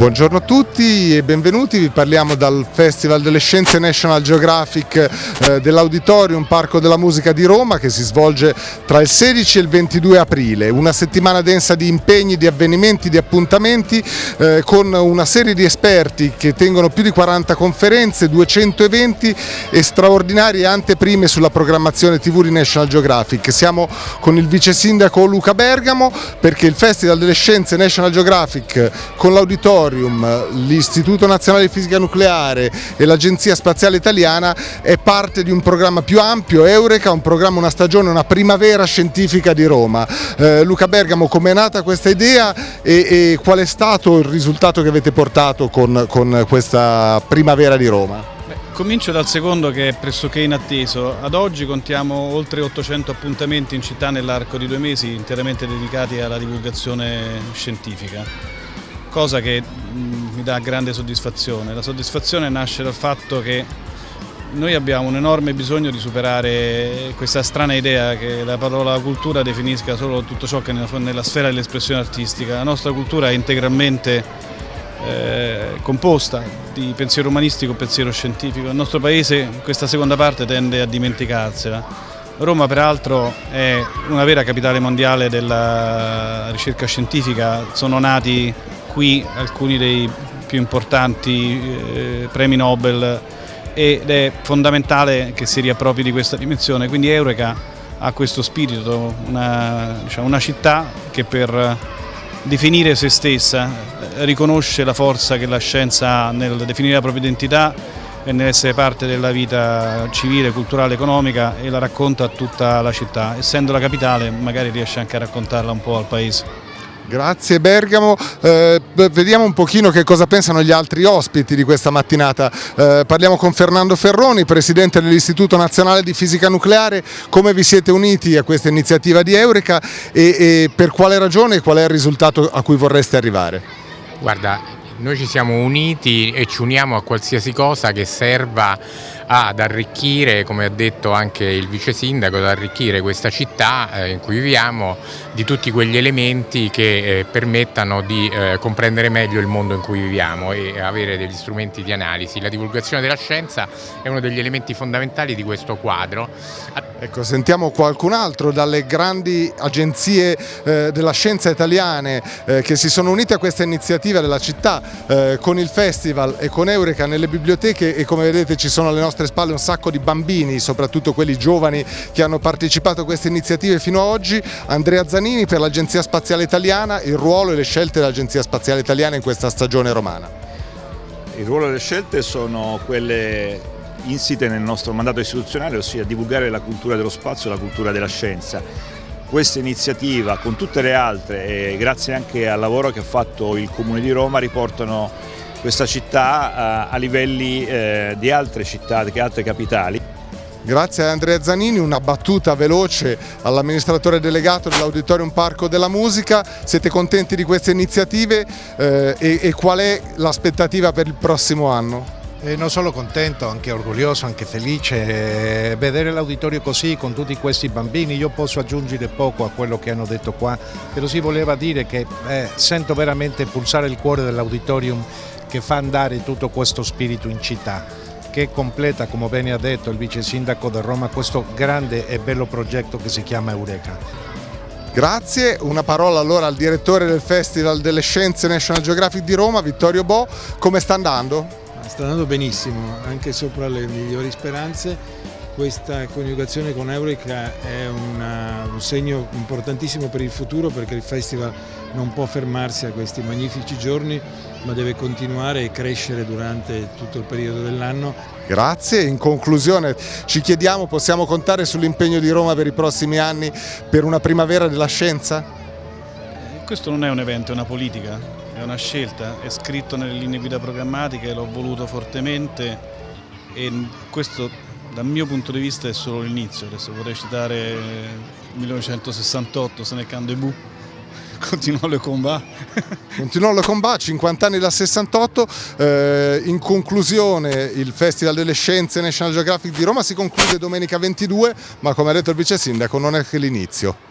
Buongiorno a tutti e benvenuti, vi parliamo dal Festival delle Scienze National Geographic eh, dell'Auditorium Parco della Musica di Roma che si svolge tra il 16 e il 22 aprile, una settimana densa di impegni, di avvenimenti, di appuntamenti eh, con una serie di esperti che tengono più di 40 conferenze, 200 eventi e straordinarie anteprime sulla programmazione TV di National Geographic. Siamo con il vice sindaco Luca Bergamo perché il Festival delle Scienze National Geographic con l'Auditorium l'Istituto Nazionale di Fisica Nucleare e l'Agenzia Spaziale Italiana è parte di un programma più ampio, Eureka, un programma, una stagione, una primavera scientifica di Roma. Eh, Luca Bergamo, com'è nata questa idea e, e, qual è stato il risultato che avete portato con, con questa primavera di Roma? Comincio dal secondo che è pressoché inatteso. Ad oggi contiamo oltre 800 appuntamenti in città nell'arco di due mesi interamente dedicati alla divulgazione scientifica cosa che mm, mi dà grande soddisfazione. La soddisfazione nasce dal fatto che noi abbiamo un enorme bisogno di superare questa strana idea che la parola cultura definisca solo tutto ciò che è nella sfera dell'espressione artistica. La nostra cultura è integralmente eh, composta di pensiero umanistico e pensiero scientifico. Il nostro paese questa seconda parte tende a dimenticarsela. Roma peraltro è una vera capitale mondiale della ricerca scientifica, sono nati qui alcuni dei più importanti eh, premi Nobel ed è fondamentale che si riappropri di questa dimensione, quindi Eureka ha questo spirito, una, diciamo, una città che per definire se stessa eh, riconosce la forza che la scienza ha nel definire la propria identità e nell'essere parte della vita civile, culturale, economica e la racconta a tutta la città. Essendo la capitale magari riesce anche a raccontarla un po' al paese. Grazie Bergamo, eh, vediamo un pochino che cosa pensano gli altri ospiti di questa mattinata. Eh, parliamo con Fernando Ferroni, Presidente dell'Istituto Nazionale di Fisica Nucleare, come vi siete uniti a questa iniziativa di Eureka e, e per quale ragione e qual è il risultato a cui vorreste arrivare? Guarda, noi ci siamo uniti e ci uniamo a qualsiasi cosa che serva ad arricchire, come ha detto anche il vice sindaco, ad arricchire questa città eh, in cui viviamo di tutti quegli elementi che eh, permettano di eh, comprendere meglio il mondo in cui viviamo e avere degli strumenti di analisi. La divulgazione della scienza è uno degli elementi fondamentali di questo quadro. Ecco, sentiamo qualcun altro dalle grandi agenzie della scienza italiane che si sono unite a questa iniziativa della città con il festival e con Eureka nelle biblioteche e come vedete ci sono alle nostre spalle un sacco di bambini, soprattutto quelli giovani che hanno partecipato a queste iniziative fino ad oggi. Andrea Zanini per l'Agenzia Spaziale Italiana, il ruolo e le scelte dell'Agenzia Spaziale Italiana in questa stagione romana. Il ruolo e le scelte sono quelle insite nel nostro mandato istituzionale, ossia divulgare la cultura dello spazio e la cultura della scienza. Questa iniziativa, con tutte le altre, e grazie anche al lavoro che ha fatto il Comune di Roma, riportano questa città a, a livelli eh, di altre città, di altre capitali. Grazie a Andrea Zanini, una battuta veloce all'amministratore delegato dell'Auditorium Parco della Musica. Siete contenti di queste iniziative eh, e, e qual è l'aspettativa per il prossimo anno? Eh, non solo contento, anche orgoglioso, anche felice. Eh, vedere l'auditorio così con tutti questi bambini, io posso aggiungere poco a quello che hanno detto qua, però si voleva dire che eh, sento veramente pulsare il cuore dell'auditorium che fa andare tutto questo spirito in città che completa, come bene ha detto il vice sindaco di Roma, questo grande e bello progetto che si chiama Eureka. Grazie, una parola allora al direttore del Festival delle Scienze National Geographic di Roma, Vittorio Bo, come sta andando? sta andando benissimo, anche sopra le migliori speranze. Questa coniugazione con Eureka è una, un segno importantissimo per il futuro perché il festival non può fermarsi a questi magnifici giorni ma deve continuare e crescere durante tutto il periodo dell'anno. Grazie, in conclusione ci chiediamo possiamo contare sull'impegno di Roma per i prossimi anni per una primavera della scienza? Questo non è un evento, è una politica è una scelta, è scritto nelle linee guida programmatiche, l'ho voluto fortemente e questo dal mio punto di vista è solo l'inizio, adesso vorrei citare 1968, Senecando e Bu, continuò le combat. continuò le combat, 50 anni dal 68, eh, in conclusione il Festival delle Scienze National Geographic di Roma si conclude domenica 22, ma come ha detto il vice sindaco non è che l'inizio.